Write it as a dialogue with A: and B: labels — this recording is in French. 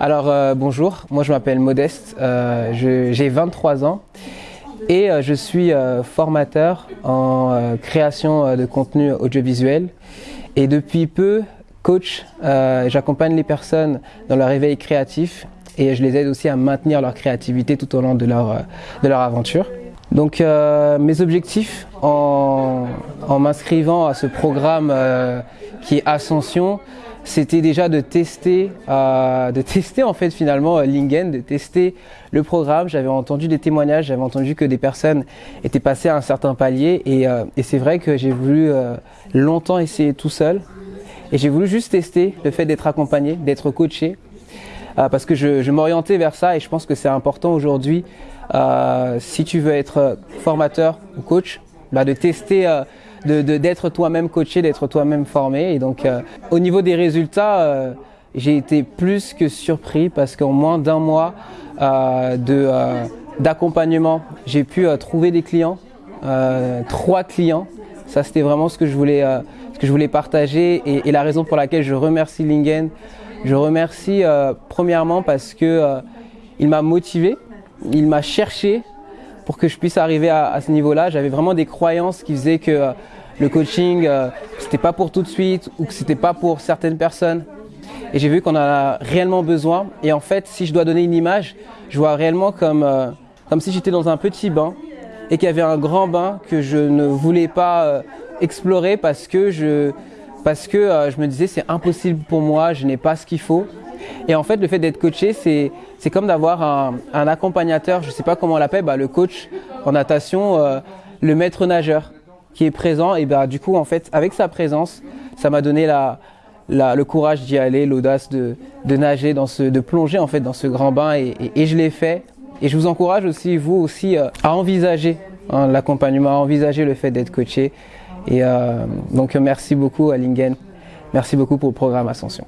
A: Alors euh, bonjour, moi je m'appelle Modeste, euh, j'ai 23 ans et euh, je suis formateur en création de contenu audiovisuel et depuis peu coach, j'accompagne les personnes dans leur réveil créatif et je les aide aussi à maintenir leur créativité tout au long de leur, aventure. Donc mes objectifs en, m'inscrivant à ce programme qui est Ascension, c'était déjà de tester, euh, de tester en fait finalement euh, Lingen, de tester le programme. J'avais entendu des témoignages, j'avais entendu que des personnes étaient passées à un certain palier. Et, euh, c'est vrai que j'ai voulu longtemps essayer tout seul. Et j'ai voulu juste tester le fait d'être accompagné, d'être coaché. Parce que je, m'orientais vers ça. Et je pense que c'est important aujourd'hui si tu veux être formateur ou coach, bah, de tester, euh, de- de- d'être toi-même coaché, d'être toi-même formé. Et donc, euh, au niveau des résultats, euh, j'ai été plus que surpris parce qu'en moins d'un mois euh, euh, d'accompagnement, j'ai pu euh, trouver des clients, euh, trois clients. Ça, c'était vraiment ce que je voulais, ce que je voulais partager et, et la raison pour laquelle je remercie Lingen. Je remercie premièrement parce que il m'a motivé, il m'a cherché pour que je puisse arriver à, ce niveau-là. J'avais vraiment des croyances qui faisaient que euh, le coaching, euh, c'était pas pour tout de suite ou que c'était pas pour certaines personnes. Et j'ai vu qu'on en a réellement besoin. Et en fait, si je dois donner une image, je vois réellement comme, euh, comme si j'étais dans un petit bain et qu'il y avait un grand bain que je ne voulais pas explorer parce que je, parce que je me disais c'est impossible pour moi, je n'ai pas ce qu'il faut. Et en fait, le fait d'être coaché, c'est c'est comme d'avoir un, un accompagnateur, je sais pas comment on l'appelle, bah, le coach en natation, euh, le maître nageur qui est présent. Et bah, du coup, en fait, avec sa présence, ça m'a donné la, la- le courage d'y aller, l'audace de, de nager, dans ce, de plonger en fait dans ce grand bain. Et, et- et je l'ai fait. Et je vous encourage aussi, vous aussi, euh, à envisager hein, l'accompagnement, à envisager le fait d'être coaché. Et euh, donc, merci beaucoup à Lingen. Merci beaucoup pour le programme Ascension.